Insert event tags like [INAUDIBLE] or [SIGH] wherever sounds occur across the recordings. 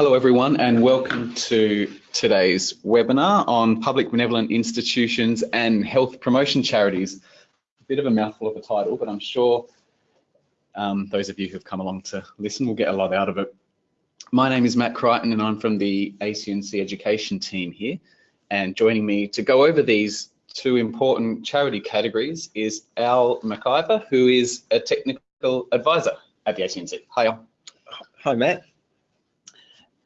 Hello everyone and welcome to today's webinar on public benevolent institutions and health promotion charities. A bit of a mouthful of a title, but I'm sure um, those of you who've come along to listen will get a lot out of it. My name is Matt Crichton and I'm from the ACNC education team here. And joining me to go over these two important charity categories is Al McIver, who is a technical advisor at the ACNC. Hi, Al. Hi, Matt.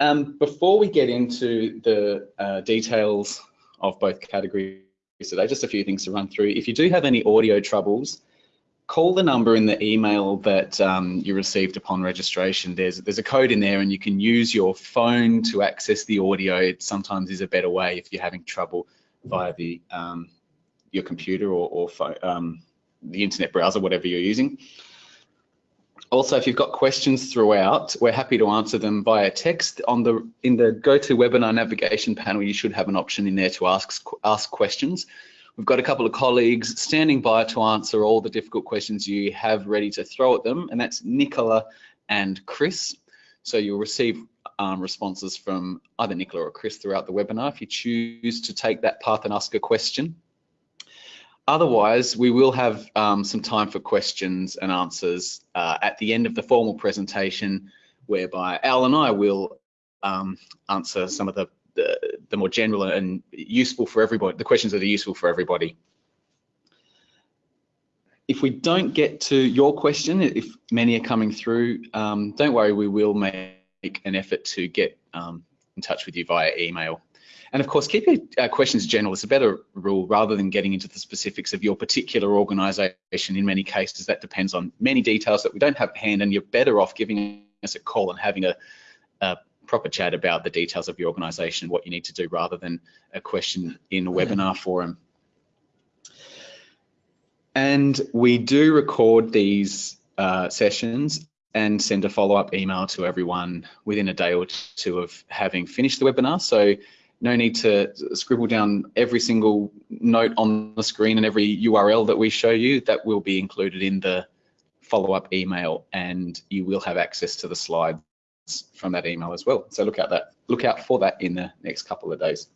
Um, before we get into the uh, details of both categories today, just a few things to run through. If you do have any audio troubles, call the number in the email that um, you received upon registration. There's there's a code in there and you can use your phone to access the audio. It sometimes is a better way if you're having trouble via the um, your computer or, or um, the internet browser, whatever you're using. Also, if you've got questions throughout, we're happy to answer them via text. On the in the GoToWebinar navigation panel, you should have an option in there to ask ask questions. We've got a couple of colleagues standing by to answer all the difficult questions you have ready to throw at them, and that's Nicola and Chris. So you'll receive um, responses from either Nicola or Chris throughout the webinar if you choose to take that path and ask a question. Otherwise, we will have um, some time for questions and answers uh, at the end of the formal presentation, whereby Al and I will um, answer some of the, the, the more general and useful for everybody, the questions that are useful for everybody. If we don't get to your question, if many are coming through, um, don't worry, we will make an effort to get um, in touch with you via email. And of course, keep your uh, questions general. It's a better rule rather than getting into the specifics of your particular organisation. In many cases, that depends on many details that we don't have at hand, and you're better off giving us a call and having a, a proper chat about the details of your organisation, what you need to do, rather than a question in a webinar forum. And we do record these uh, sessions and send a follow-up email to everyone within a day or two of having finished the webinar. So no need to scribble down every single note on the screen and every URL that we show you. That will be included in the follow-up email and you will have access to the slides from that email as well. So look out that look out for that in the next couple of days.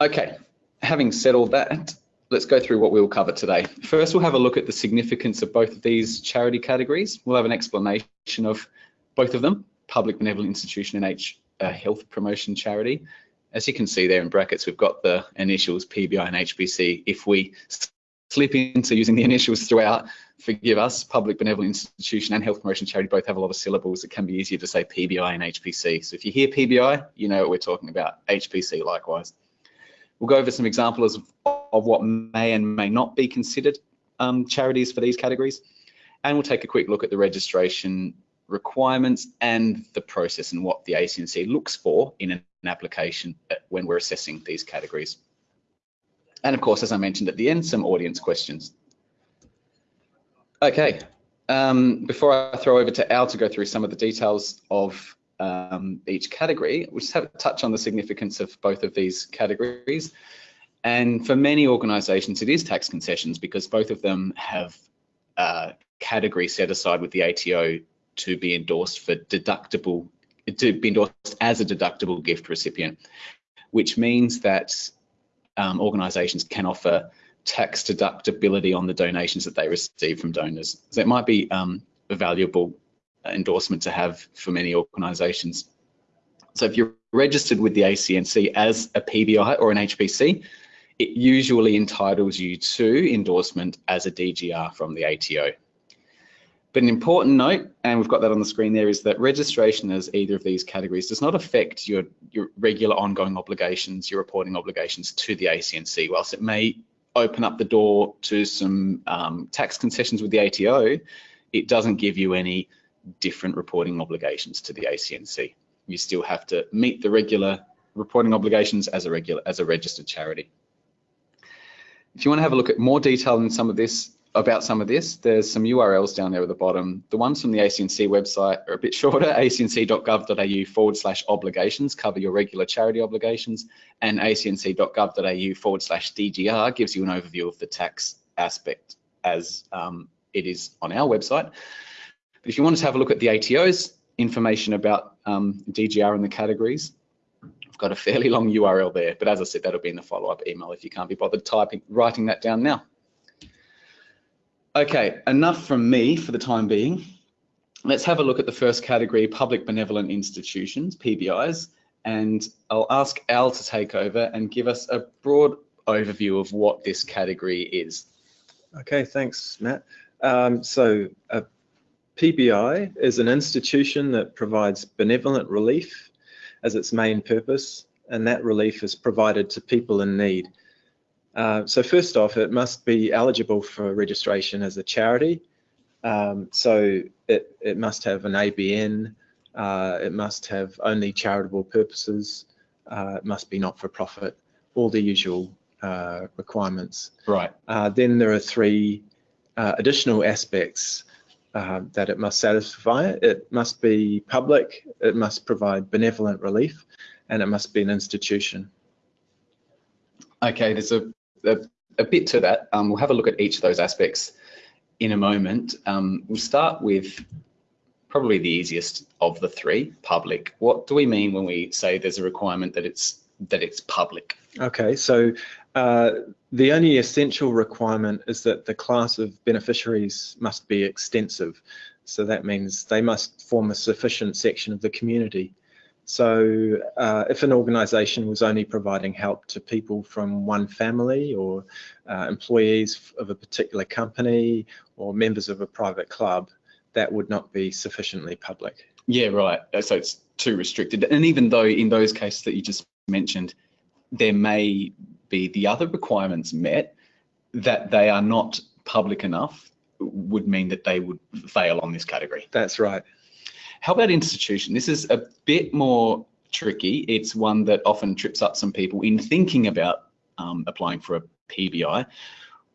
Okay, having said all that, let's go through what we'll cover today. First, we'll have a look at the significance of both of these charity categories. We'll have an explanation of both of them, public benevolent institution and H a health promotion charity. As you can see there in brackets, we've got the initials PBI and HPC. If we slip into using the initials throughout, forgive us, public benevolent institution and health promotion charity both have a lot of syllables. It can be easier to say PBI and HPC. So if you hear PBI, you know what we're talking about. HPC likewise. We'll go over some examples of, of what may and may not be considered um, charities for these categories. And we'll take a quick look at the registration requirements and the process and what the ACNC looks for in an application when we're assessing these categories. And of course, as I mentioned at the end, some audience questions. Okay, um, before I throw over to Al to go through some of the details of um, each category, we'll just have a touch on the significance of both of these categories. And for many organisations, it is tax concessions because both of them have uh, category set aside with the ATO to be endorsed for deductible, to be endorsed as a deductible gift recipient, which means that um, organisations can offer tax deductibility on the donations that they receive from donors. So it might be um, a valuable endorsement to have for many organisations. So if you're registered with the ACNC as a PBI or an HPC, it usually entitles you to endorsement as a DGR from the ATO. But an important note, and we've got that on the screen there, is that registration as either of these categories does not affect your, your regular ongoing obligations, your reporting obligations to the ACNC. Whilst it may open up the door to some um, tax concessions with the ATO, it doesn't give you any different reporting obligations to the ACNC. You still have to meet the regular reporting obligations as a regular as a registered charity. If you want to have a look at more detail in some of this, about some of this, there's some URLs down there at the bottom. The ones from the ACNC website are a bit shorter, acnc.gov.au forward slash obligations cover your regular charity obligations, and acnc.gov.au forward slash DGR gives you an overview of the tax aspect as um, it is on our website. But if you wanted to have a look at the ATO's information about um, DGR and the categories, I've got a fairly long URL there, but as I said, that'll be in the follow-up email if you can't be bothered typing, writing that down now. Okay, enough from me for the time being. Let's have a look at the first category, public benevolent institutions, PBIs, and I'll ask Al to take over and give us a broad overview of what this category is. Okay, thanks, Matt. Um, so a PBI is an institution that provides benevolent relief as its main purpose, and that relief is provided to people in need. Uh, so first off, it must be eligible for registration as a charity. Um, so it, it must have an ABN, uh, it must have only charitable purposes, uh, it must be not-for-profit, all the usual uh, requirements. Right. Uh, then there are three uh, additional aspects that it must satisfy. It must be public, it must provide benevolent relief, and it must be an institution. Okay, there's a, a, a bit to that. Um, we'll have a look at each of those aspects in a moment. Um, we'll start with probably the easiest of the three, public. What do we mean when we say there's a requirement that it's that it's public? Okay, so uh, the only essential requirement is that the class of beneficiaries must be extensive. So that means they must form a sufficient section of the community. So uh, if an organisation was only providing help to people from one family or uh, employees of a particular company or members of a private club, that would not be sufficiently public. Yeah, right. Uh, so it's too restricted. And even though in those cases that you just mentioned, there may be the other requirements met, that they are not public enough would mean that they would fail on this category. That's right. How about institution? This is a bit more tricky. It's one that often trips up some people in thinking about um, applying for a PBI.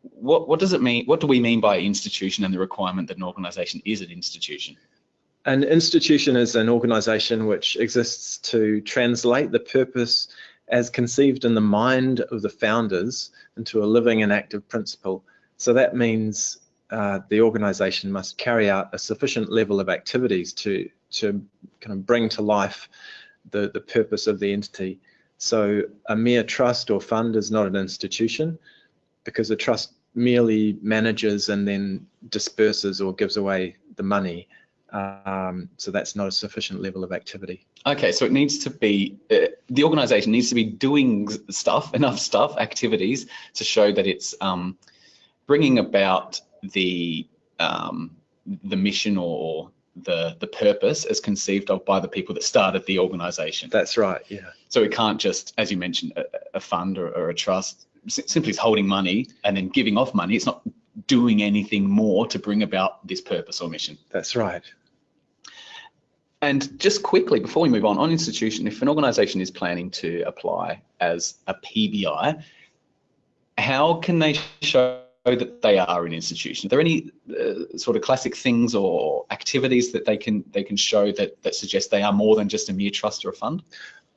What, what does it mean? What do we mean by institution and the requirement that an organisation is an institution? An institution is an organisation which exists to translate the purpose as conceived in the mind of the founders into a living and active principle. So that means uh, the organization must carry out a sufficient level of activities to, to kind of bring to life the, the purpose of the entity. So a mere trust or fund is not an institution because a trust merely manages and then disperses or gives away the money. Um, so that's not a sufficient level of activity. Okay, so it needs to be, uh, the organization needs to be doing stuff, [LAUGHS] enough stuff, activities to show that it's um, bringing about the um, the mission or the the purpose as conceived of by the people that started the organization. That's right, yeah. So it can't just, as you mentioned, a, a fund or, or, a trust simply is holding money and then giving off money. It's not doing anything more to bring about this purpose or mission. That's right. And just quickly, before we move on, on institution, if an organisation is planning to apply as a PBI, how can they show that they are an institution? Are there any uh, sort of classic things or activities that they can they can show that that suggest they are more than just a mere trust or a fund?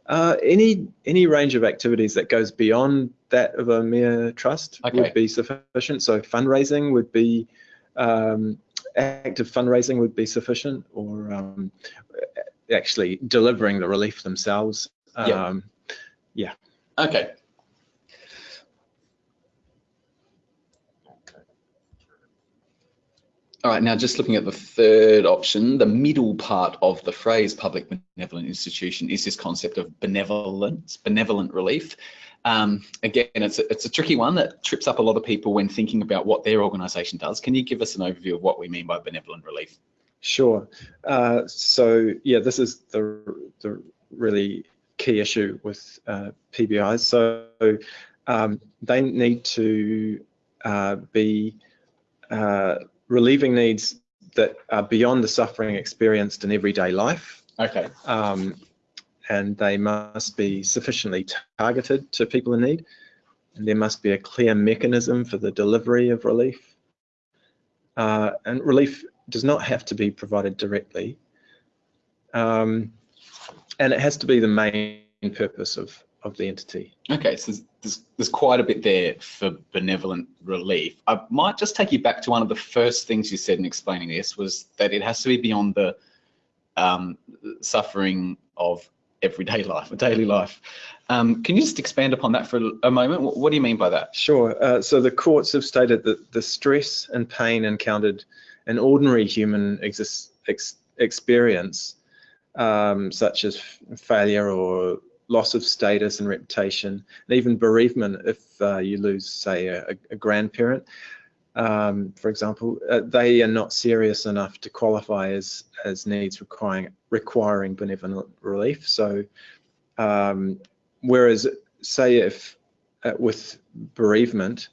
Uh, any any range of activities that goes beyond that of a mere trust okay. would be sufficient. So fundraising would be um, active fundraising would be sufficient, or um, actually delivering the relief themselves. Um, yeah. Okay. All right, now just looking at the third option, the middle part of the phrase public benevolent institution is this concept of benevolence, benevolent relief. Um, again, it's a, it's a tricky one that trips up a lot of people when thinking about what their organisation does. Can you give us an overview of what we mean by benevolent relief? Sure. Uh, so yeah, this is the the really key issue with uh, PBIs. So um, they need to uh, be uh, relieving needs that are beyond the suffering experienced in everyday life. Okay. Um, and they must be sufficiently targeted to people in need. And there must be a clear mechanism for the delivery of relief. Uh, and relief does not have to be provided directly. Um, and it has to be the main purpose of, of the entity. Okay, so there's, there's quite a bit there for benevolent relief. I might just take you back to one of the first things you said in explaining this was that it has to be beyond the um, suffering of everyday life, [LAUGHS] daily life. Um, can you just expand upon that for a moment? What, what do you mean by that? Sure. Uh, so the courts have stated that the stress and pain encountered in ordinary human exist, ex, experience, um, such as failure or loss of status and reputation, and even bereavement if uh, you lose, say, a, a grandparent, um, for example, uh, they are not serious enough to qualify as as needs requiring requiring benevolent relief. So, um, whereas, say, if uh, with bereavement,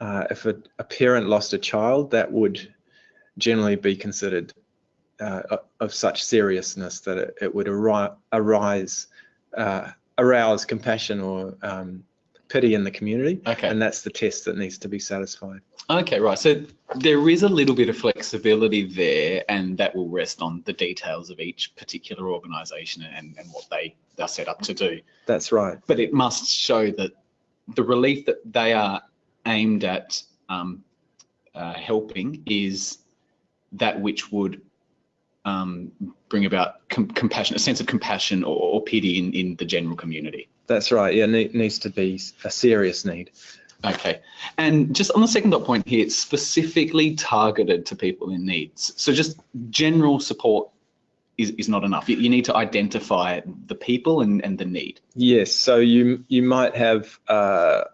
uh, if a, a, parent lost a child, that would generally be considered uh, of such seriousness that it, it would arise, uh, arouse compassion or um, pity in the community. Okay. And that's the test that needs to be satisfied. Okay, right. So there is a little bit of flexibility there, and that will rest on the details of each particular organisation and, and what they are set up to do. That's right. But it must show that the relief that they are aimed at um, uh, helping is that which would um, bring about com compassion, a sense of compassion or, or pity in, in the general community. That's right. Yeah, it needs to be a serious need. Okay. And just on the second dot point here, it's specifically targeted to people in needs. So just general support is, is not enough. You, you need to identify the people and, and the need. Yes. So you you might have uh,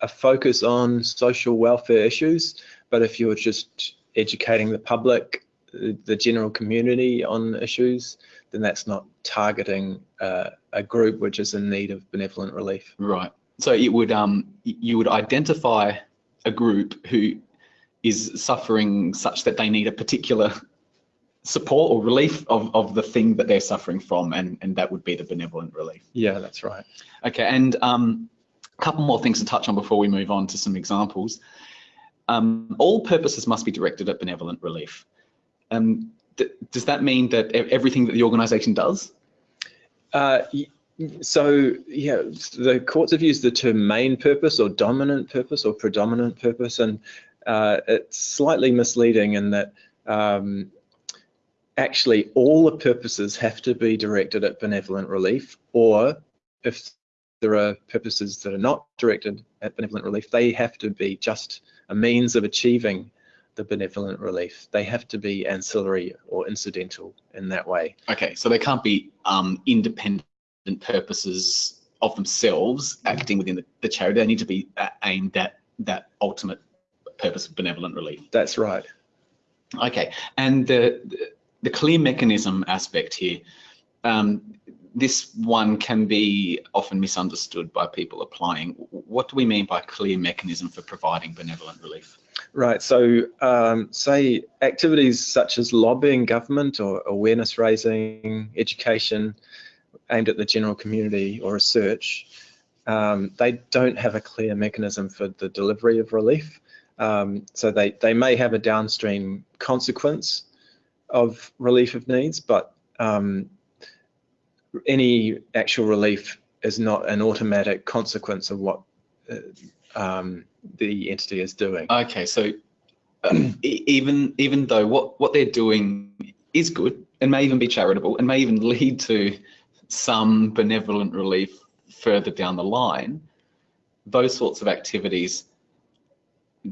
a focus on social welfare issues, but if you're just educating the public the general community on issues, then that's not targeting uh, a group which is in need of benevolent relief. Right. So it would um you would identify a group who is suffering such that they need a particular support or relief of, of the thing that they're suffering from and, and that would be the benevolent relief. Yeah, that's right. Okay, and um, a couple more things to touch on before we move on to some examples. Um, all purposes must be directed at benevolent relief. Um, th does that mean that everything that the organisation does? Uh, so yeah, the courts have used the term main purpose or dominant purpose or predominant purpose, and uh, it's slightly misleading in that um, actually all the purposes have to be directed at benevolent relief, or if there are purposes that are not directed at benevolent relief, they have to be just a means of achieving the benevolent relief. They have to be ancillary or incidental in that way. Okay, so they can't be um, independent purposes of themselves acting within the, the charity. They need to be uh, aimed at that ultimate purpose of benevolent relief. That's right. Okay, and the the clear mechanism aspect here. Um, this one can be often misunderstood by people applying. What do we mean by clear mechanism for providing benevolent relief? Right, so um, say activities such as lobbying government or awareness raising, education aimed at the general community or research, um, they don't have a clear mechanism for the delivery of relief. Um, so they, they may have a downstream consequence of relief of needs, but um, any actual relief is not an automatic consequence of what uh, um, the entity is doing. Okay, so [CLEARS THROAT] even even though what what they're doing is good and may even be charitable and may even [LAUGHS] lead to some benevolent relief further down the line, those sorts of activities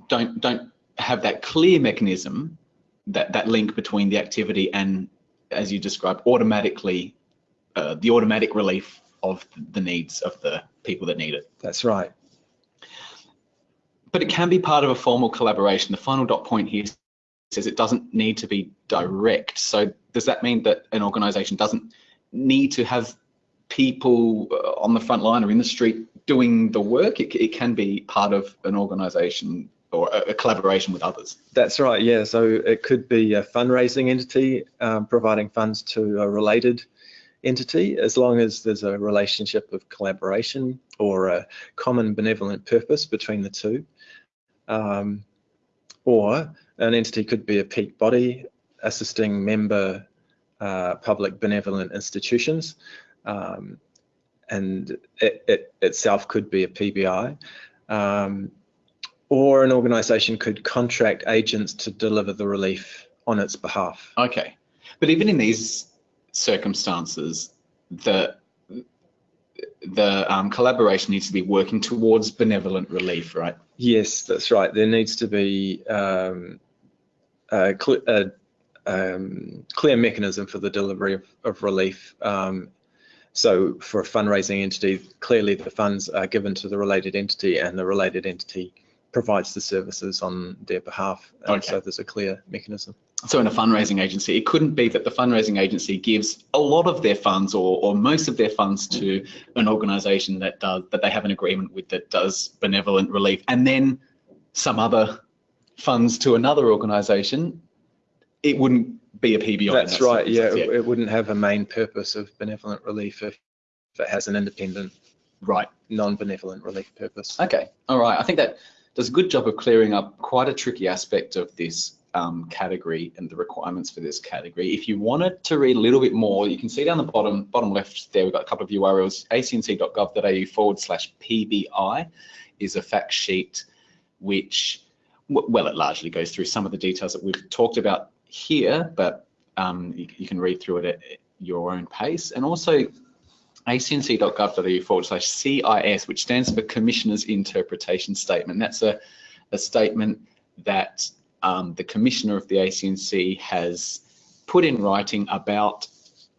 don't don't have that clear mechanism that that link between the activity and as you described automatically uh, the automatic relief of the needs of the people that need it. That's right but it can be part of a formal collaboration. The final dot point here says it doesn't need to be direct. So does that mean that an organization doesn't need to have people uh, on the front line or in the street doing the work? It, it can be part of an organization or a, a, collaboration with others. That's right, yeah. So it could be a fundraising entity um, providing funds to a related entity as long as there's a relationship of collaboration or a common benevolent purpose between the two. Um, or an entity could be a peak body assisting member uh, public benevolent institutions. Um, and it, it, itself could be a PBI. Um, or an organisation could contract agents to deliver the relief on its behalf. Okay. But even in these circumstances, the the um, collaboration needs to be working towards benevolent relief, right? Yes, that's right. There needs to be um, a, cl a um, clear mechanism for the delivery of, of relief. Um, so for a fundraising entity, clearly the funds are given to the related entity and the related entity provides the services on their behalf. Okay. So there's a clear mechanism. So in a fundraising agency, it couldn't be that the fundraising agency gives a lot of their funds or, or most of their funds to an organisation that does that they have an agreement with that does benevolent relief, and then some other funds to another organisation. It wouldn't be a PBI. That's right. Yeah, yeah, it wouldn't have a main purpose of benevolent relief if, if it has an independent, right, non-benevolent relief purpose. Okay. All right. I think that does a good job of clearing up quite a tricky aspect of this um, category and the requirements for this category. If you wanted to read a little bit more, you can see down the bottom bottom left there, we've got a couple of URLs, acnc.gov.au forward slash PBI is a fact sheet which, well, it largely goes through some of the details that we've talked about here, but um, you, you, can read through it at your own pace. And also acnc.gov.au forward slash CIS, which stands for Commissioner's Interpretation Statement. That's a, a statement that um, the Commissioner of the ACNC has put in writing about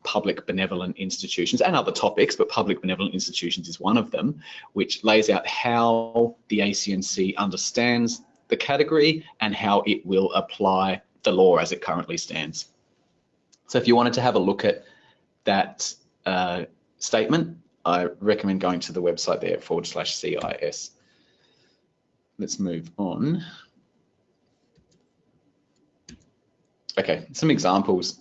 public benevolent institutions and other topics, but public benevolent institutions is one of them, which lays out how the ACNC understands the category and how it will apply the law as it currently stands. So if you wanted to have a look at that uh, statement, I recommend going to the website there forward slash CIS. Let's move on. Okay, some examples.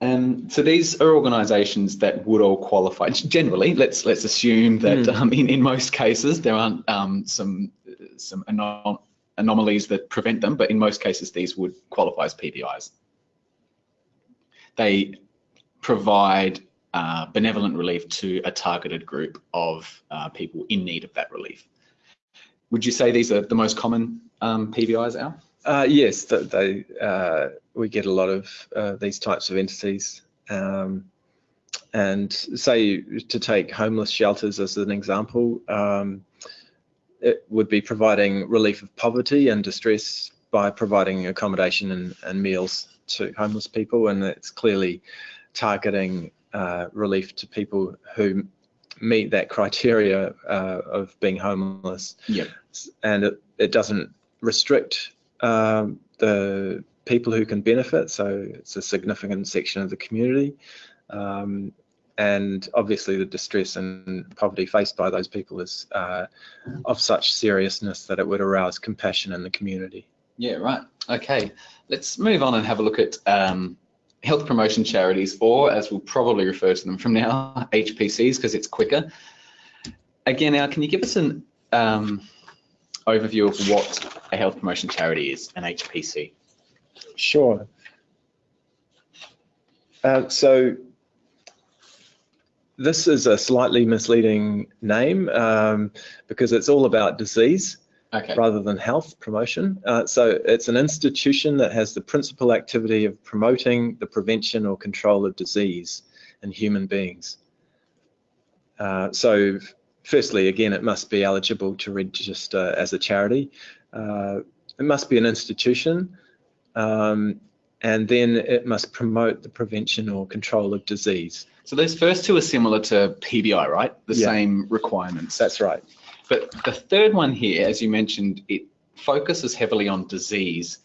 Um, so these are organisations that would all qualify. Generally, let's let's assume that mm. um, in in most cases there aren't um, some some anom anomalies that prevent them, but in most cases these would qualify as PBIs. They provide uh, benevolent relief to a targeted group of uh, people in need of that relief. Would you say these are the most common um, PBIs, Al? Uh, yes, they, uh, we get a lot of uh, these types of entities. Um, and say to take homeless shelters as an example, um, it would be providing relief of poverty and distress by providing accommodation and, and meals to homeless people. And it's clearly targeting uh, relief to people who meet that criteria uh, of being homeless. Yeah. And it, it doesn't restrict um, the people who can benefit, so it's a significant section of the community. Um, and obviously the distress and poverty faced by those people is uh, of such seriousness that it would arouse compassion in the community. Yeah, right. Okay, let's move on and have a look at um, health promotion charities, or as we'll probably refer to them from now, [LAUGHS] HPCs, because it's quicker. Again, now, can you give us an um, overview of what a health promotion charity is, an HPC? Sure. Uh, so this is a slightly misleading name um, because it's all about disease okay. rather than health promotion. Uh, so it's an institution that has the principal activity of promoting the prevention or control of disease in human beings. Uh, so firstly, again, it must be eligible to register as a charity. Uh, it must be an institution. Um, and then it must promote the prevention or control of disease. So those first two are similar to PBI, right? The yeah. same requirements. That's right. But the third one here, as you mentioned, it focuses heavily on disease.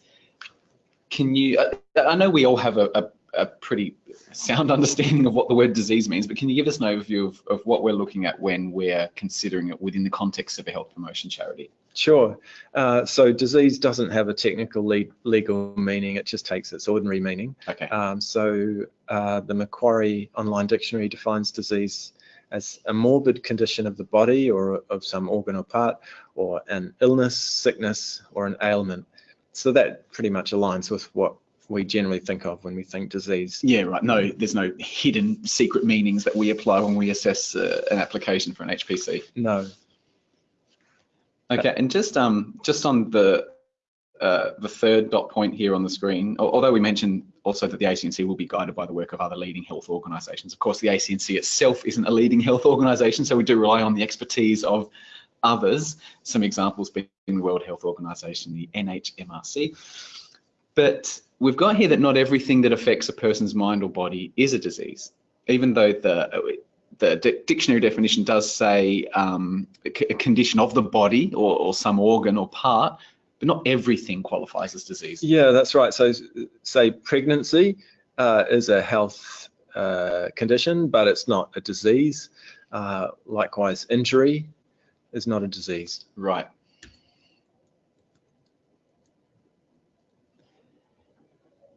Can you, I know we all have a, a, a, pretty sound understanding of what the word disease means, but can you give us an overview of, of what we're looking at when we're considering it within the context of a health promotion charity? Sure. Uh, so disease doesn't have a technical le legal meaning, it just takes its ordinary meaning. Okay. Um, so uh, the Macquarie Online Dictionary defines disease as a morbid condition of the body or of some organ or part, or an illness, sickness, or an ailment. So that pretty much aligns with what we generally think of when we think disease. Yeah, right. No, there's no hidden secret meanings that we apply when we assess uh, an application for an HPC. No. Okay, and just um just on the uh, the third dot point here on the screen, although we mentioned also that the ACNC will be guided by the work of other leading health organisations. Of course, the ACNC itself isn't a leading health organisation, so we do rely on the expertise of others, some examples being the World Health Organization, the NHMRC. But we've got here that not everything that affects a person's mind or body is a disease, even though the the dictionary definition does say um, a condition of the body or, or, some organ or part, but not everything qualifies as disease. Yeah, that's right. So, say pregnancy uh, is a health uh, condition, but it's not a disease. Uh, likewise, injury is not a disease. Right.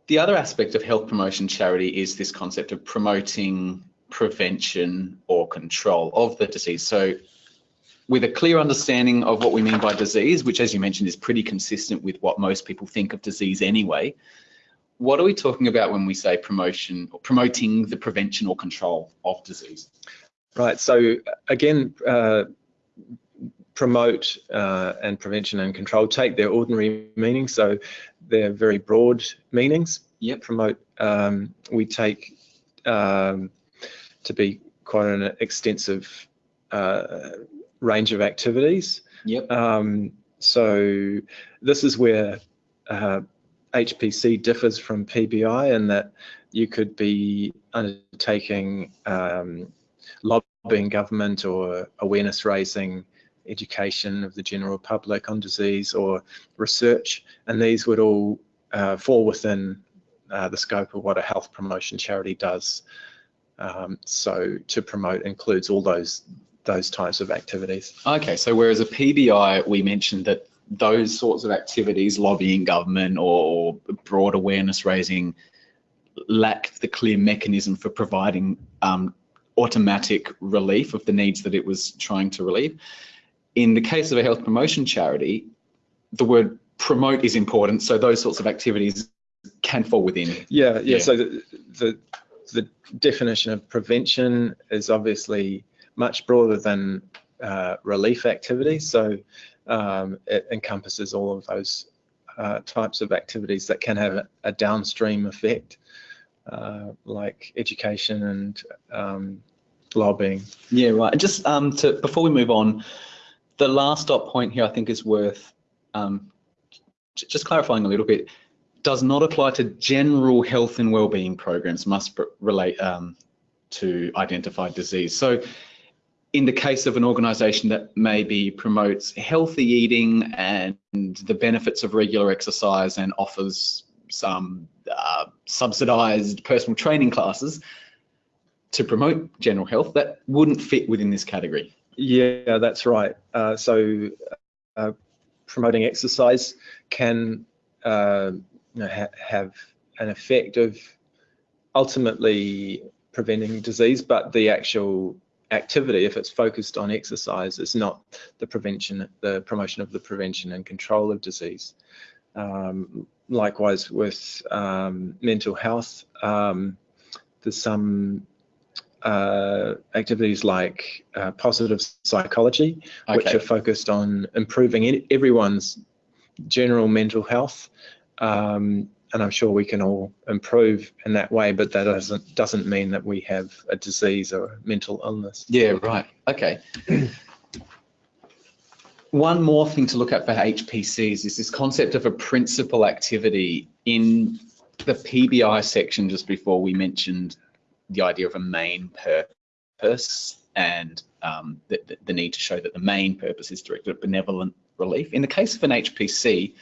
The other aspect of health promotion charity is this concept of promoting prevention or control of the disease. So with a clear understanding of what we mean by disease, which as you mentioned is pretty consistent with what most people think of disease anyway, what are we talking about when we say promotion or promoting the prevention or control of disease? Right, so again, uh, promote uh, and prevention and control take their ordinary meaning, so they're very broad meanings. Yep. Promote, um, we take um, to be quite an extensive uh, range of activities. Yep. Um, so this is where uh, HPC differs from PBI in that you could be undertaking um, lobbying government or awareness raising education of the general public on disease or research, and these would all uh, fall within uh, the scope of what a health promotion charity does. Um, so to promote includes all those those types of activities. Okay, so whereas a PBI, we mentioned that those sorts of activities, lobbying government or, broad awareness raising, lacked the clear mechanism for providing um, automatic relief of the needs that it was trying to relieve in the case of a health promotion charity, the word promote is important. So those sorts of activities can fall within. Yeah, yeah. yeah. So the, the, the definition of prevention is obviously much broader than uh, relief activities. So um, it encompasses all of those uh, types of activities that can have a, a downstream effect, uh, like education and um, lobbying. Yeah, right. And Just um, to before we move on, the last dot point here I think is worth um, just clarifying a little bit. Does not apply to general health and well-being programs, must relate um, to identified disease. So in the case of an organisation that maybe promotes healthy eating and the benefits of regular exercise and offers some uh, subsidised personal training classes to promote general health, that wouldn't fit within this category. Yeah, that's right. Uh, so uh, promoting exercise can uh, you know, ha have an effect of ultimately preventing disease, but the actual activity, if it's focused on exercise, is not the prevention, the promotion of the prevention and control of disease. Um, likewise with um, mental health, um, there's some uh, activities like uh, positive psychology, okay. which are focused on improving everyone's general mental health. Um, and I'm sure we can all improve in that way, but that doesn't doesn't mean that we have a disease or a mental illness. Yeah, right. Okay. One more thing to look at for HPCs is this concept of a principal activity in the PBI section just before we mentioned the idea of a main purpose and um, the, the, need to show that the main purpose is directed at benevolent relief. In the case of an HPC,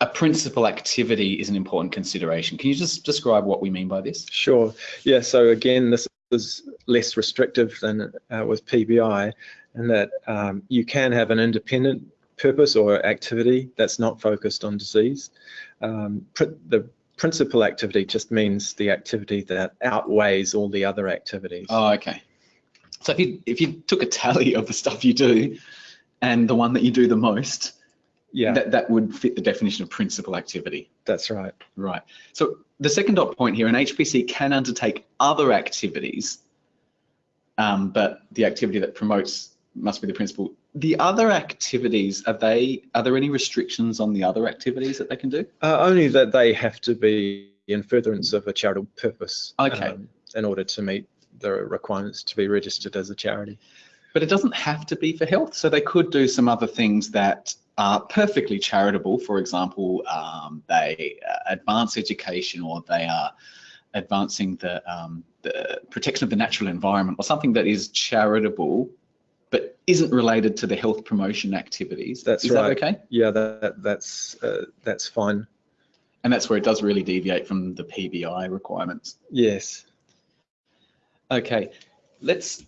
a principal activity is an important consideration. Can you just describe what we mean by this? Sure. Yeah, so again, this is less restrictive than uh, with PBI in that um, you can have an independent purpose or activity that's not focused on disease. Um, the principal activity just means the activity that outweighs all the other activities. Oh, okay. So if you if you took a tally of the stuff you do and the one that you do the most, yeah, that, that would fit the definition of principal activity. That's right. Right. So the second dot point here, an HPC can undertake other activities, um, but the activity that promotes must be the principal the other activities, are they, are there any restrictions on the other activities that they can do? Uh, only that they have to be in furtherance of a charitable purpose. Okay. um, in order to meet the requirements to be registered as a charity. But it doesn't have to be for health. So they could do some other things that are perfectly charitable. For example, um, they uh, advance education or they are advancing the, um, the protection of the natural environment or something that is charitable but isn't related to the health promotion activities. That's is right. that okay? Yeah, that, that's uh, that's fine. And that's where it does really deviate from the PBI requirements. Yes. Okay, let's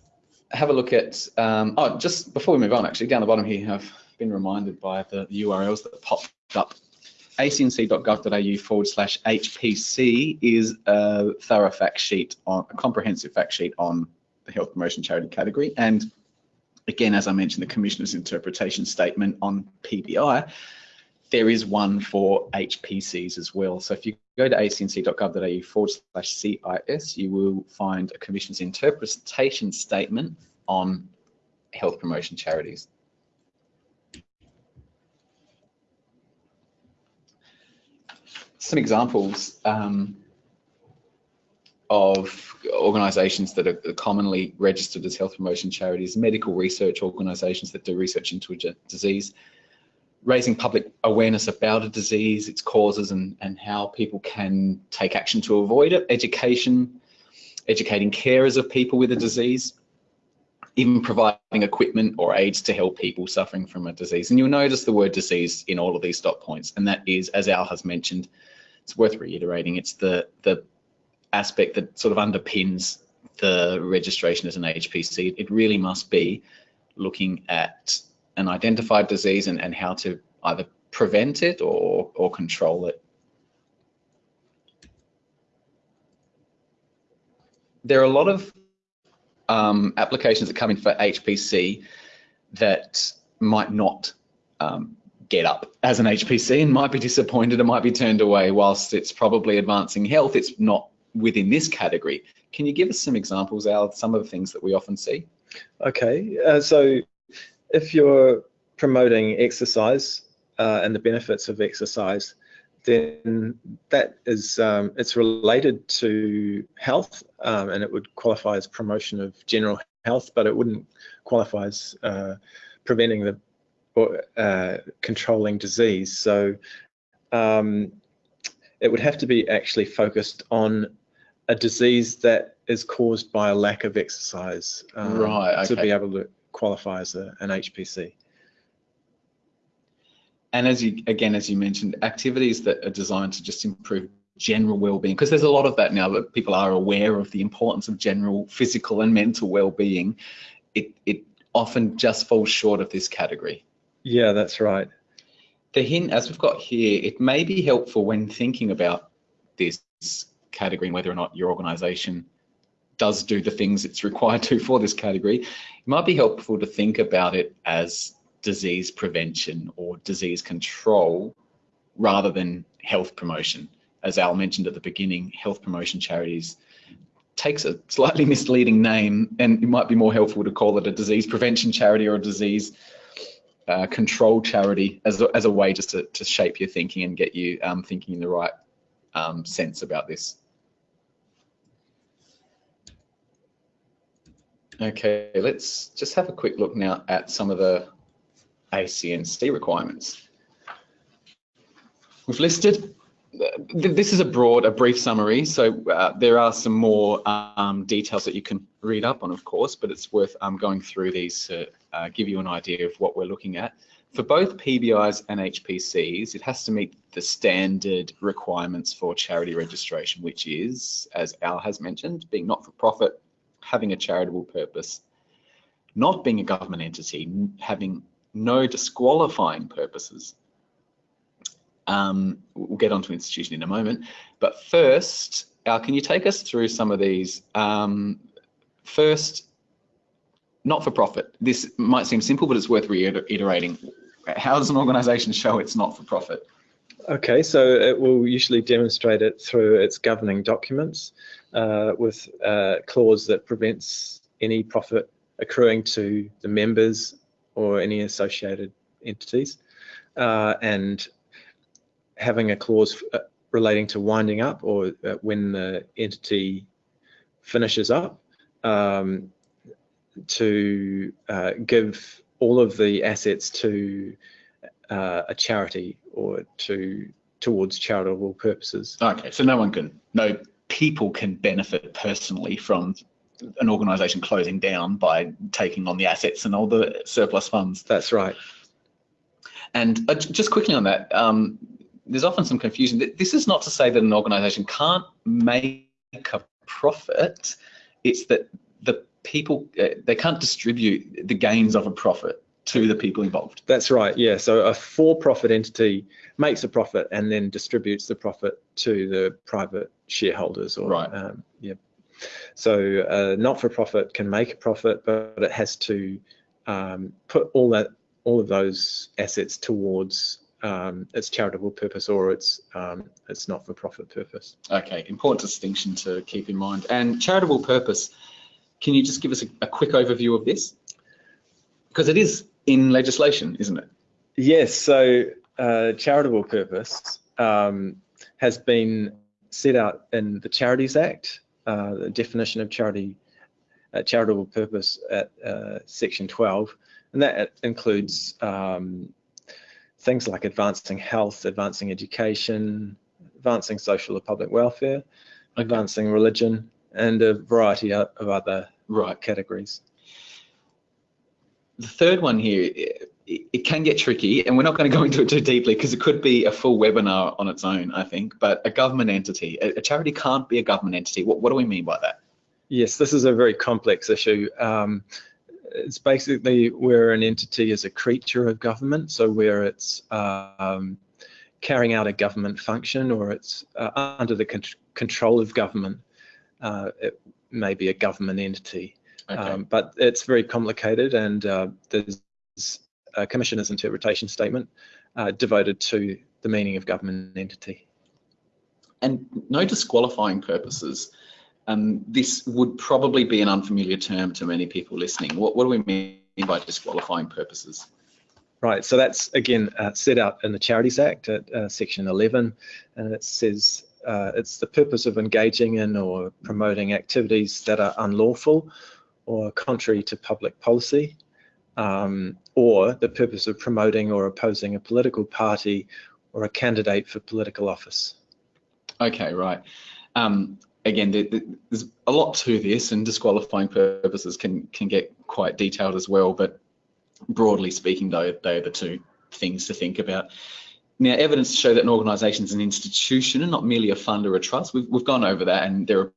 have a look at, um, oh, just before we move on, actually, down the bottom here, I've been reminded by the URLs that popped up. acnc.gov.au forward slash HPC is a thorough fact sheet on, a comprehensive fact sheet on the health promotion charity category. And again, as I mentioned, the Commissioner's interpretation statement on PBI, there is one for HPCs as well. So if you go to acnc.gov.au forward slash CIS, you will find a Commission's interpretation statement on health promotion charities. Some examples um, of organisations that are commonly registered as health promotion charities, medical research organisations that do research into a disease, raising public awareness about a disease, its causes and, and how people can take action to avoid it, education, educating carers of people with a disease, even providing equipment or aids to help people suffering from a disease. And you'll notice the word disease in all of these dot points, and that is, as Al has mentioned, it's worth reiterating, it's the, the aspect that sort of underpins the registration as an HPC. It really must be looking at an identified disease and, and how to either prevent it or, or control it. There are a lot of um, applications that come in for HPC that might not um, get up as an HPC and might be disappointed and might be turned away whilst it's probably advancing health, it's not within this category. Can you give us some examples, Al, some of the things that we often see? Okay, uh, so if you're promoting exercise uh, and the benefits of exercise, then that is um, it's related to health um, and it would qualify as promotion of general health, but it wouldn't qualify as uh, preventing the or uh, controlling disease. So um, it would have to be actually focused on a disease that is caused by a lack of exercise um, right, okay. to be able to qualify as a, an HPC. And as you, again, as you mentioned, activities that are designed to just improve general well-being, because there's a lot of that now that people are aware of the importance of general physical and mental well-being. It, it often just falls short of this category. Yeah, that's right. The hint, as we've got here, it may be helpful when thinking about this category and whether or not your organization does do the things it's required to for this category, it might be helpful to think about it as disease prevention or disease control rather than health promotion. As Al mentioned at the beginning, health promotion charities takes a slightly misleading name and it might be more helpful to call it a disease prevention charity or a disease uh, control charity as a, as a way just to, to shape your thinking and get you um, thinking in the right um, sense about this. Okay, let's just have a quick look now at some of the ACNC requirements. We've listed, this is a broad, a brief summary, so uh, there are some more um, details that you can read up on, of course, but it's worth um, going through these to uh, give you an idea of what we're looking at. For both PBIs and HPCs, it has to meet the standard requirements for charity registration, which is, as Al has mentioned, being not-for-profit, having a charitable purpose, not being a government entity, having no disqualifying purposes. Um, we'll get onto institution in a moment, but first, Al, can you take us through some of these? Um, first, not for profit. This might seem simple, but it's worth reiterating. How does an organisation show it's not for profit? Okay, so it will usually demonstrate it through its governing documents uh, with a clause that prevents any profit accruing to the members or any associated entities, uh, and having a clause uh, relating to winding up or uh, when the entity finishes up um, to uh, give all of the assets to uh, a charity or to towards charitable purposes. Okay, so no one can, no people can benefit personally from an organisation closing down by taking on the assets and all the surplus funds. That's right. And uh, just quickly on that, um, there's often some confusion. This is not to say that an organisation can't make a profit. It's that the people uh, they can't distribute the gains of a profit to the people involved. That's right. Yeah. So a for-profit entity makes a profit and then distributes the profit to the private shareholders. Or, right. Um, yeah. So uh, not-for-profit can make a profit, but it has to um, put all that all of those assets towards um, its charitable purpose or its um, its not-for-profit purpose. Okay, important distinction to keep in mind. And charitable purpose, can you just give us a, a quick overview of this? Because it is in legislation, isn't it? Yes. So uh, charitable purpose um, has been set out in the Charities Act, uh, the definition of charity, uh, charitable purpose at uh, section 12 and that includes um, things like advancing health, advancing education, advancing social or public welfare, okay. advancing religion, and a variety of other right. categories. The third one here, it, can get tricky, and we're not going to go into it too deeply because it could be a full webinar on its own, I think. But a government entity, a, a charity can't be a government entity. What, what do we mean by that? Yes, this is a very complex issue. Um, it's basically where an entity is a creature of government, so where it's um, carrying out a government function or it's uh, under the con control of government. Uh, it may be a government entity, okay. um, but it's very complicated and uh, there's a commissioner's interpretation statement uh, devoted to the meaning of government entity. And no disqualifying purposes um, this would probably be an unfamiliar term to many people listening. What, what do we mean by disqualifying purposes? Right, so that's again uh, set out in the Charities Act at uh, section 11, and it says uh, it's the purpose of engaging in or promoting activities that are unlawful or contrary to public policy, um, or the purpose of promoting or opposing a political party or a candidate for political office. Okay, right. Um, again, there's a lot to this, and disqualifying purposes can can get quite detailed as well. But broadly speaking, though, they are the two things to think about. Now, evidence to show that an organisation is an institution and not merely a fund or a trust. We've we've gone over that, and there are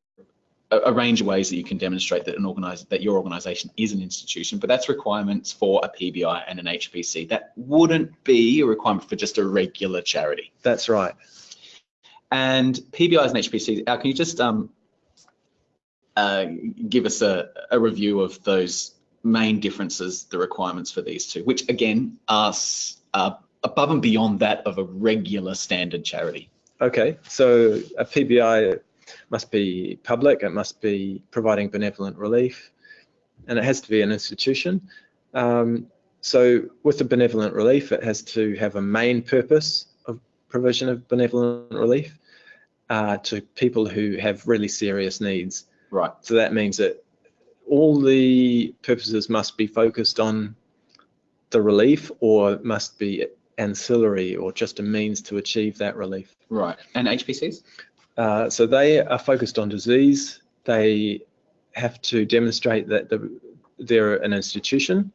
a, a range of ways that you can demonstrate that an organize that your organisation is an institution. But that's requirements for a PBI and an HPC. That wouldn't be a requirement for just a regular charity. That's right. And PBIs and HPCs, Al, can you just um, uh, give us a, a, review of those main differences, the requirements for these two, which again are uh, above and beyond that of a regular standard charity? Okay, so a PBI must be public, it must be providing benevolent relief, and it has to be an institution. Um, so with the benevolent relief, it has to have a main purpose of provision of benevolent relief uh, to people who have really serious needs. Right. So that means that all the purposes must be focused on the relief or must be ancillary or just a means to achieve that relief. Right. And HPCs? Uh, so they are focused on disease. They have to demonstrate that the, they're an institution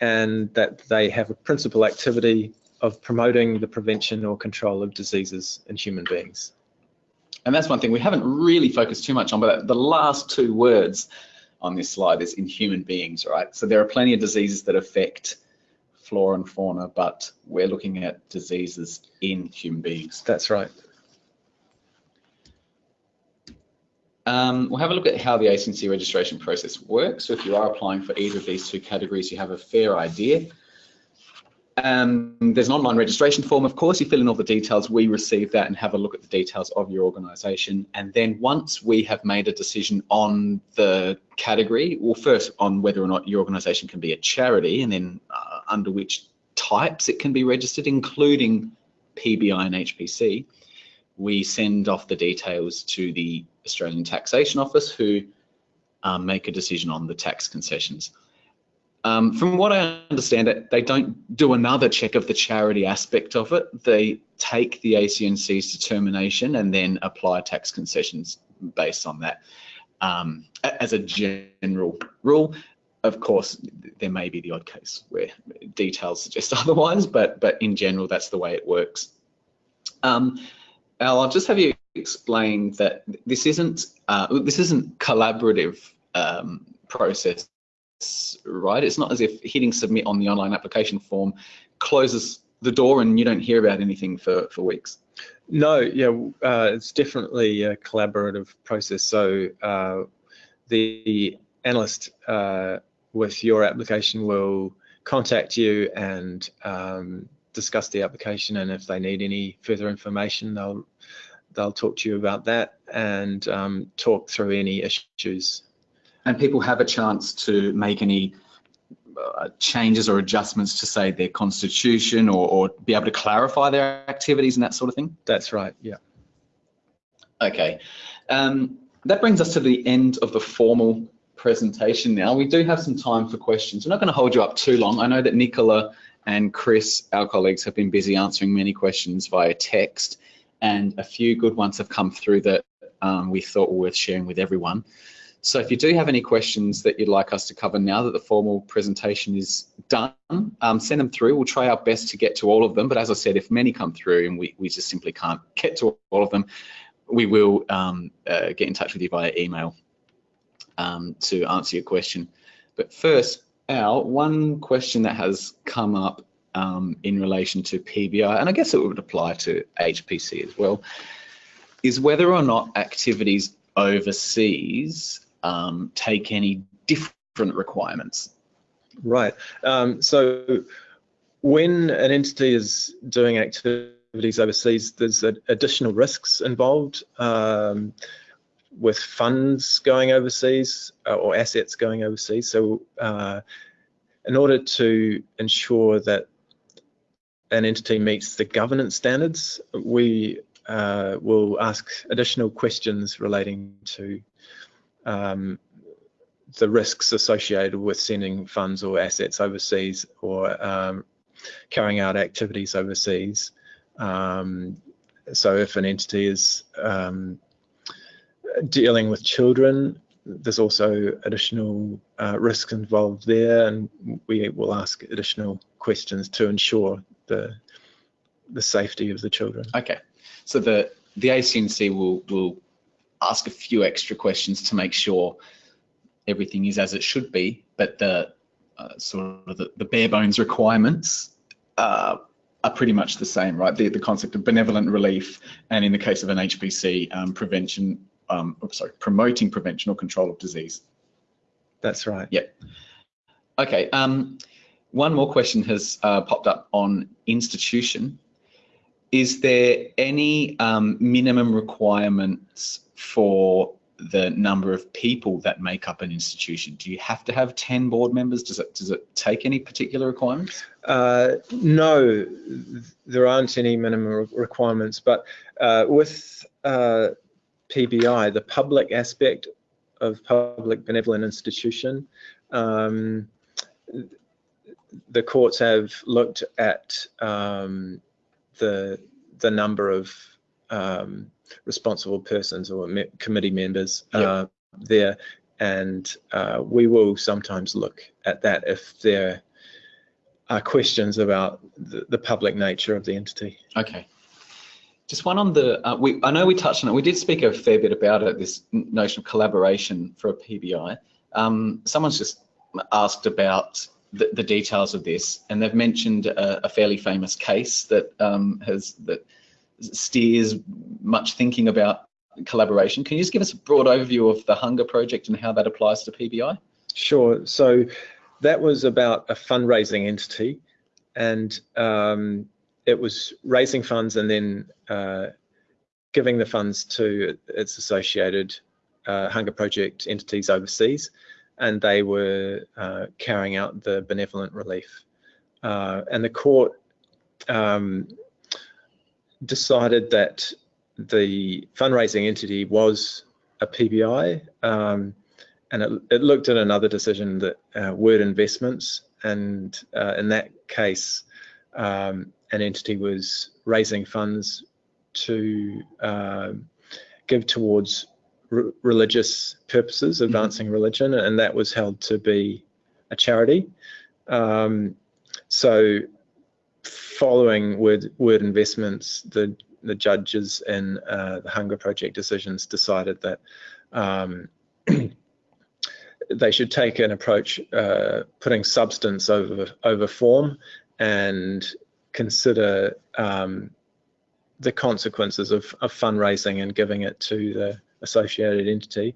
and that they have a principal activity of promoting the prevention or control of diseases in human beings. And that's one thing we haven't really focused too much on, but the last two words on this slide is in human beings, right? So there are plenty of diseases that affect flora and fauna, but we're looking at diseases in human beings. That's right. Um, we'll have a look at how the ACNC registration process works. So if you are applying for either of these two categories, you have a fair idea. Um, there's an online registration form, of course, you fill in all the details, we receive that and have a look at the details of your organisation. And then once we have made a decision on the category, well, first on whether or not your organisation can be a charity and then uh, under which types it can be registered, including PBI and HPC, we send off the details to the Australian Taxation Office who um, make a decision on the tax concessions. Um, from what I understand it, they don't do another check of the charity aspect of it. They take the ACNC's determination and then apply tax concessions based on that. Um, as a general rule, of course, there may be the odd case where details suggest [LAUGHS] otherwise, but but in general, that's the way it works. Um, Al, I'll just have you explain that this isn't uh, this isn't collaborative um, process, right? It's not as if hitting submit on the online application form closes the door and you don't hear about anything for for weeks. No, yeah, uh, it's definitely a collaborative process. So uh, the analyst uh, with your application will contact you and um, discuss the application and if they need any further information they'll they'll talk to you about that and um, talk through any issues. And people have a chance to make any uh, changes or adjustments to say their constitution or, or, be able to clarify their activities and that sort of thing? That's right, yeah. Okay, um, that brings us to the end of the formal presentation now. We do have some time for questions. We're not going to hold you up too long. I know that Nicola and Chris, our colleagues, have been busy answering many questions via text and a few good ones have come through that um, we thought were worth sharing with everyone. So if you do have any questions that you'd like us to cover now that the formal presentation is done, um, send them through. We'll try our best to get to all of them. But as I said, if many come through and we, we just simply can't get to all of them, we will um, uh, get in touch with you via email um, to answer your question. But first, Al, one question that has come up um, in relation to PBI, and I guess it would apply to HPC as well, is whether or not activities overseas um, take any different requirements. Right. Um, so when an entity is doing activities overseas, there's additional risks involved um, with funds going overseas uh, or assets going overseas. So uh, in order to ensure that an entity meets the governance standards, we uh, will ask additional questions relating to um, the risks associated with sending funds or assets overseas or um, carrying out activities overseas. Um, so if an entity is um, dealing with children, there's also additional uh, risks involved there and we will ask additional questions to ensure the the safety of the children. Okay, so the the ACNC will will ask a few extra questions to make sure everything is as it should be, but the uh, sort of the, the, bare bones requirements uh, are pretty much the same, right? The, the concept of benevolent relief, and in the case of an HPC, um, prevention, um, oh, sorry, promoting prevention or control of disease. That's right. Yep. Okay. Um, one more question has uh, popped up on institution. Is there any um, minimum requirements for the number of people that make up an institution? Do you have to have 10 board members? Does it does it take any particular requirements? Uh, no, there aren't any minimum requirements, but uh, with uh, PBI, the public aspect of public benevolent institution, um, the courts have looked at um, the the number of um, responsible persons or me committee members yep. uh, there, and uh, we will sometimes look at that if there are questions about the, the public nature of the entity. Okay. Just one on the, uh, we, I know we touched on it, we did speak a fair bit about it, this notion of collaboration for a PBI. Um, someone's just asked about the, the, details of this, and they've mentioned a, a fairly famous case that um, has that steers much thinking about collaboration. Can you just give us a broad overview of the Hunger Project and how that applies to PBI? Sure. So that was about a fundraising entity, and um, it was raising funds and then uh, giving the funds to its associated uh, Hunger Project entities overseas and they were uh, carrying out the benevolent relief. Uh, and the court um, decided that the fundraising entity was a PBI, um, and it, it, looked at another decision that uh, Word Investments, and uh, in that case, um, an entity was raising funds to uh, give towards re religious purposes, mm-hmm. advancing mm -hmm. religion, and that was held to be a charity. Um, so following word, word investments, the, the judges in uh, the Hunger Project decisions decided that um, [CLEARS THROAT] they should take an approach uh, putting substance over, over form and consider um, the consequences of, of fundraising and giving it to the associated entity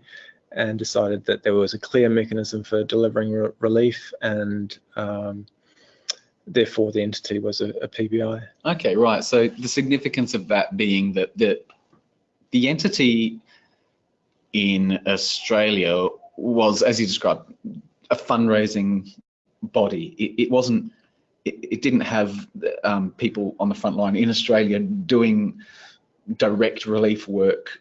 and decided that there was a clear mechanism for delivering re relief and um, therefore the entity was a, a, PBI. Okay, right. So the significance of that being that the, the entity in Australia was, as you described, a fundraising body. It, it wasn't, it, it, didn't have um, people on the front line in Australia doing direct relief work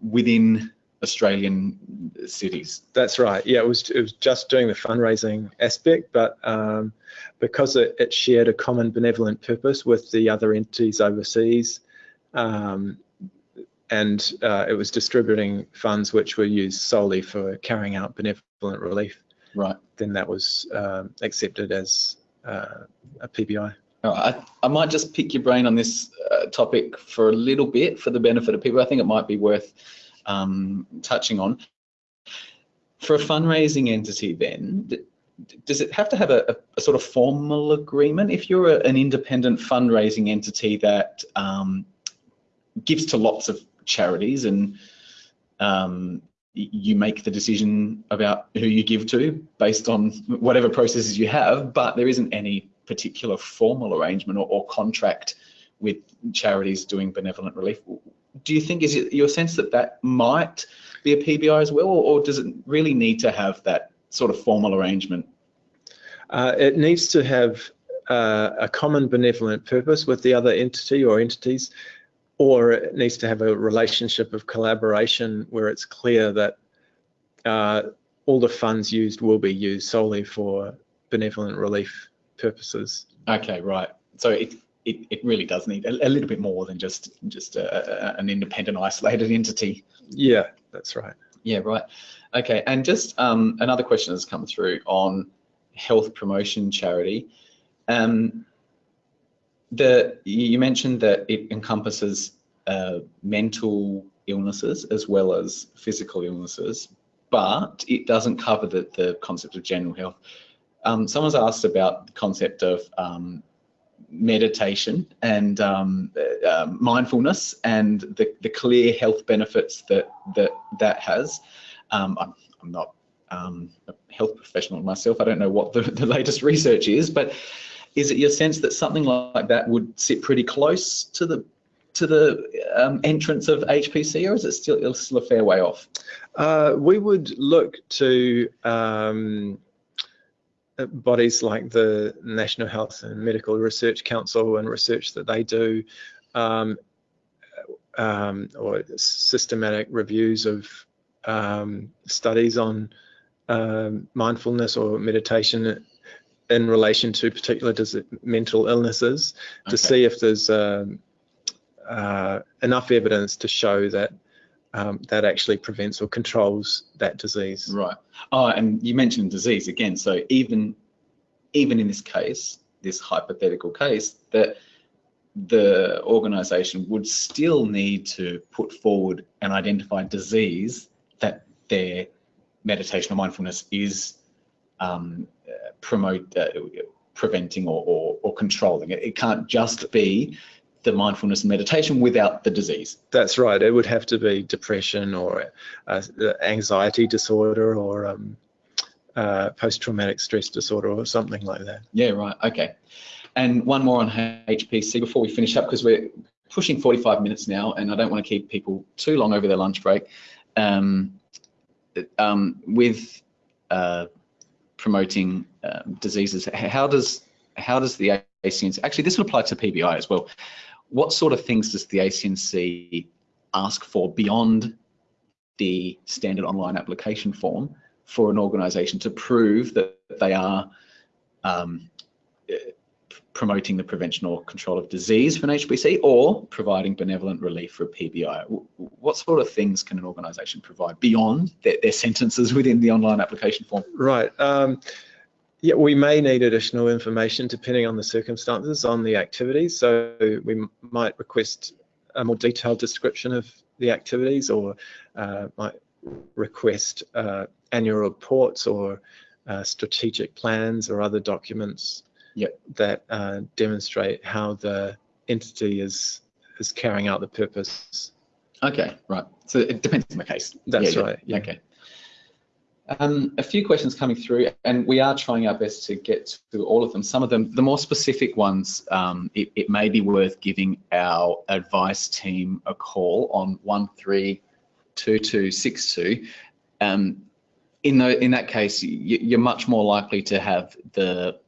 within Australian cities. That's right. Yeah, it was it was just doing the fundraising aspect, but um, because it, it, shared a common benevolent purpose with the other entities overseas, um, and uh, it was distributing funds which were used solely for carrying out benevolent relief. Right. Then that was um, accepted as a PBI. I, I, might just pick your brain on this uh, topic for a little bit for the benefit of people. I think it might be worth um, touching on. For a fundraising entity then, does it have to have a, a sort of formal agreement? If you're a, an independent fundraising entity that um, gives to lots of charities and um, you make the decision about who you give to based on whatever processes you have, but there isn't any particular formal arrangement or, or contract with charities doing benevolent relief do you think is it your sense that that might be a PBI as well, or, or does it really need to have that sort of formal arrangement? Uh, it needs to have uh, a common benevolent purpose with the other entity or entities, or it needs to have a relationship of collaboration where it's clear that uh, all the funds used will be used solely for benevolent relief purposes. Okay, right. So it, it, it really does need a, a little bit more than just just a, a, an independent, isolated entity. Yeah, that's right. Yeah, right. Okay, and just um, another question has come through on health promotion charity. Um, the you mentioned that it encompasses uh, mental illnesses as well as physical illnesses, but it doesn't cover the, the concept of general health. Um, someone's asked about the concept of um, meditation and um, uh, mindfulness and the, the clear health benefits that that that has. Um, I'm, I'm, not um, a health professional myself. I don't know what the, [LAUGHS] the latest research is, but is it your sense that something like that would sit pretty close to the to the um, entrance of HPC, or is it still still a fair way off? Uh, we would look to um, bodies like the National Health and Medical Research Council and research that they do, um, um, or systematic reviews of um, studies on um, mindfulness or meditation in relation to particular mental illnesses okay. to see if there's um, uh, enough evidence to show that um, that actually prevents or controls that disease. Right. Oh, and you mentioned disease again. So even even in this case, this hypothetical case, that the organisation would still need to put forward and identify disease that their meditation or mindfulness is um, promote uh, preventing or, or, or controlling. It, it can't just be the mindfulness and meditation without the disease. That's right. It would have to be depression or uh, anxiety disorder or um, uh, post-traumatic stress disorder or something like that. Yeah, right. Okay. And one more on HPC before we finish up because we're pushing 45 minutes now and I don't want to keep people too long over their lunch break. Um, um, with uh, promoting um, diseases, how does how does the ACNC, actually this would apply to PBI as well, what sort of things does the ACNC ask for beyond the standard online application form for an organisation to prove that they are um, promoting the prevention or control of disease for an HPC or providing benevolent relief for a PBI. What sort of things can an organisation provide beyond their, their, sentences within the online application form? Right. Um, yeah, we may need additional information depending on the circumstances on the activities. So we might request a more detailed description of the activities or uh, might request uh, annual reports or uh, strategic plans or other documents yep. that uh, demonstrate how the entity is is carrying out the purpose. Okay, right. So it depends on the case. That's yeah, right. Yeah. Okay. Um, a few questions coming through, and we are trying our best to get to all of them. Some of them, the more specific ones, um, it, it, may be worth giving our advice team a call on 132262. Um, in, the, in that case, you, are much more likely to have the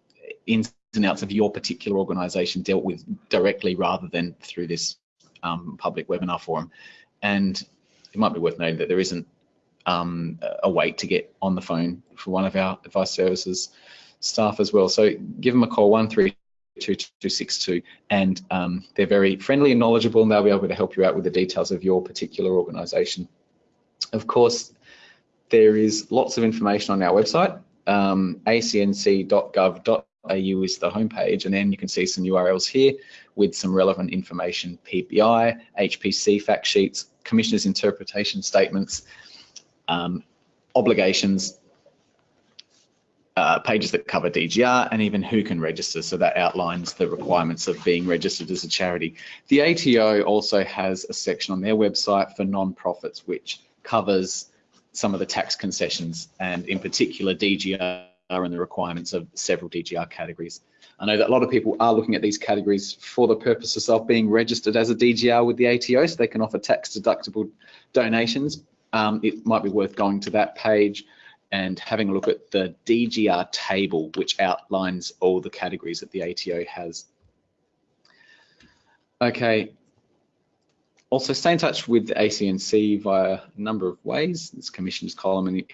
and outs of your particular organisation dealt with directly rather than through this um, public webinar forum. And it might be worth noting that there isn't um, a wait to get on the phone for one of our advice services staff as well. So give them a call, 132262, and um, they're very friendly and knowledgeable and they'll be able to help you out with the details of your particular organisation. Of course, there is lots of information on our website, um, acnc.gov.au is the homepage, and then you can see some URLs here with some relevant information, PBI, HPC fact sheets, commissioner's interpretation statements, um, obligations, uh, pages that cover DGR and even who can register. So that outlines the requirements of being registered as a charity. The ATO also has a section on their website for non-profits, which covers some of the tax concessions and in particular DGR and the requirements of several DGR categories. I know that a lot of people are looking at these categories for the purposes of being registered as a DGR with the ATO so they can offer tax deductible donations, um, it might be worth going to that page and having a look at the DGR table, which outlines all the categories that the ATO has. Okay. Also, stay in touch with the ACNC via a number of ways. There's commissioners column and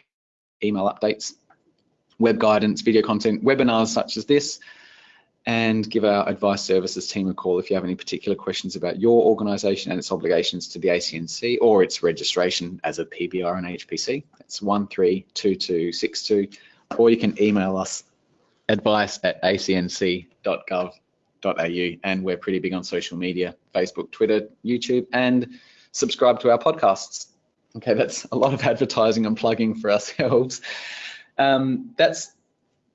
email updates, web guidance, video content, webinars such as this, and give our advice services team a call if you have any particular questions about your organisation and its obligations to the ACNC or its registration as a PBR and HPC. That's 132262 or you can email us advice at acnc.gov.au and we're pretty big on social media, Facebook, Twitter, YouTube and subscribe to our podcasts. Okay, that's a lot of advertising and plugging for ourselves. Um, that's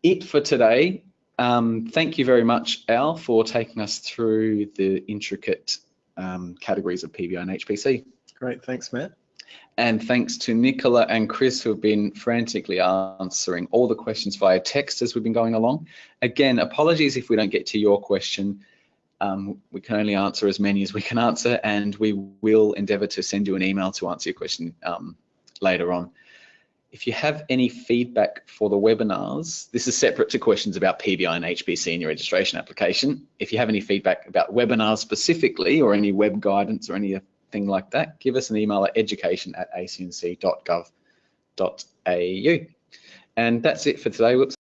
it for today. Um, thank you very much, Al, for taking us through the intricate um, categories of PBI and HPC. Great, thanks, Matt. And thanks to Nicola and Chris who have been frantically answering all the questions via text as we've been going along. Again, apologies if we don't get to your question. Um, we can only answer as many as we can answer and we will endeavour to send you an email to answer your question um, later on. If you have any feedback for the webinars, this is separate to questions about PBI and HPC in your registration application. If you have any feedback about webinars specifically or any web guidance or anything like that, give us an email at education at acnc.gov.au. And that's it for today. Whoops.